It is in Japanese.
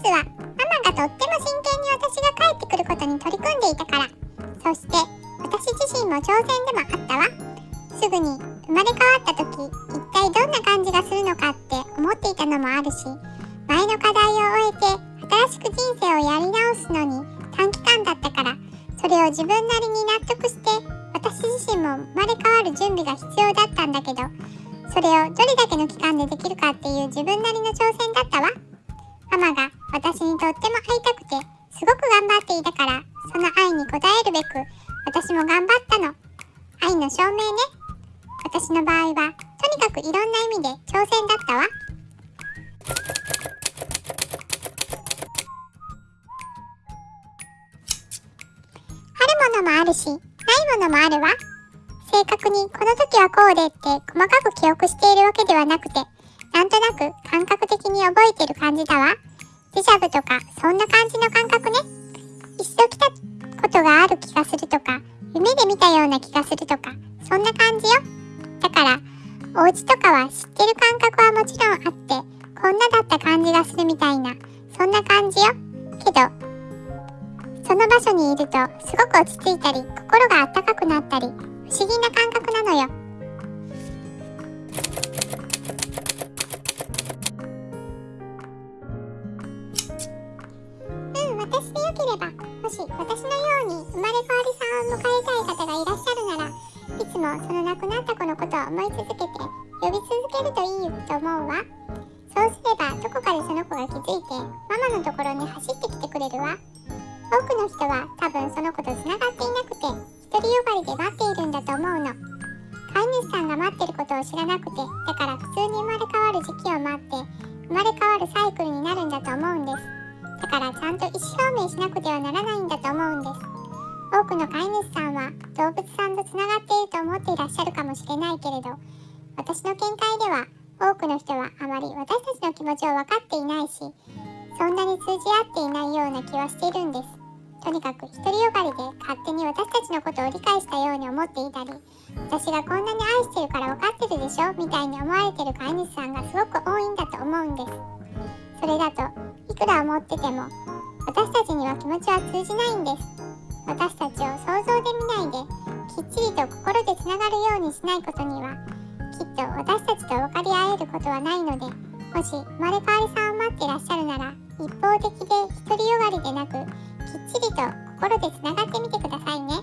つはママがとっても真剣に私が帰ってくることに取り組んでいたから。そして私自身も挑戦でもあったわ。すぐに生まれ変わった時一体どんな感じがするのかって思っていたのもあるし前の課題を終えて新しく人生をやり直すのに短期間だったからそれを自分なりに納得して私自身も生まれ変わる準備が必要だったんだけどそれをどれだけの期頑張っていたからその愛に応えるべく私も頑張ったの。愛の証明ね。私の場合はとにかくいろんな意味で挑戦だったわ。あるものもあるしないものもあるわ。正確にこの時はこうでって細かく記憶しているわけではなくてなんとなく感覚的に覚えてる感じだわ。デジャブとかそんな感じの感覚ね。一度来たことがある気がするとか夢で見たような気がするとかそんな感じよ。だからお家とかは知ってる感覚はもちろんあってこんなだった感じがするみたいなそんな感じよ。けどその場所にいるとすごく落ち着いたり心があったかくなったり不思議な感覚なのよ。し私のように生まれ変わりさんを迎えたい方がいらっしゃるならいつもその亡くなった子のことを思い続けて呼び続けるといいと思うわ。そうすればどこかでその子が気づいてママのところに走ってきてくれるわ。多くの人は多分その子とつながっていなくて独りよがりで待っているんだと思うの。飼い主さんが待ってることを知らなくてだから普通に生まれ変わる時期を待って生まれ変わるサイクルになるんだと思うんです。からちゃんと意思表明しなくてはならないんだと思うんです。多くの飼い主さんは動物さんとつながっていると思っていらっしゃるかもしれないけれど私の見解では多くの人はあまり私たちの気持ちを分かっていないしそんなに通じ合っていないような気はしているんです。とにかく独りよがりで勝手に私たちのことを理解したように思っていたり私がこんなに愛してるから分かってるでしょ？みたいに思われてる飼い主さんがすごく多いんだと思うんです。それだとくら思ってても私たちには気持ちは通じないんです私たちを想像で見ないできっちりと心でつながるようにしないことにはきっと私たちと分かり合えることはないのでもし生まれ変わりさんを待ってらっしゃるなら一方的で独りよがりでなくきっちりと心でつながってみてくださいね。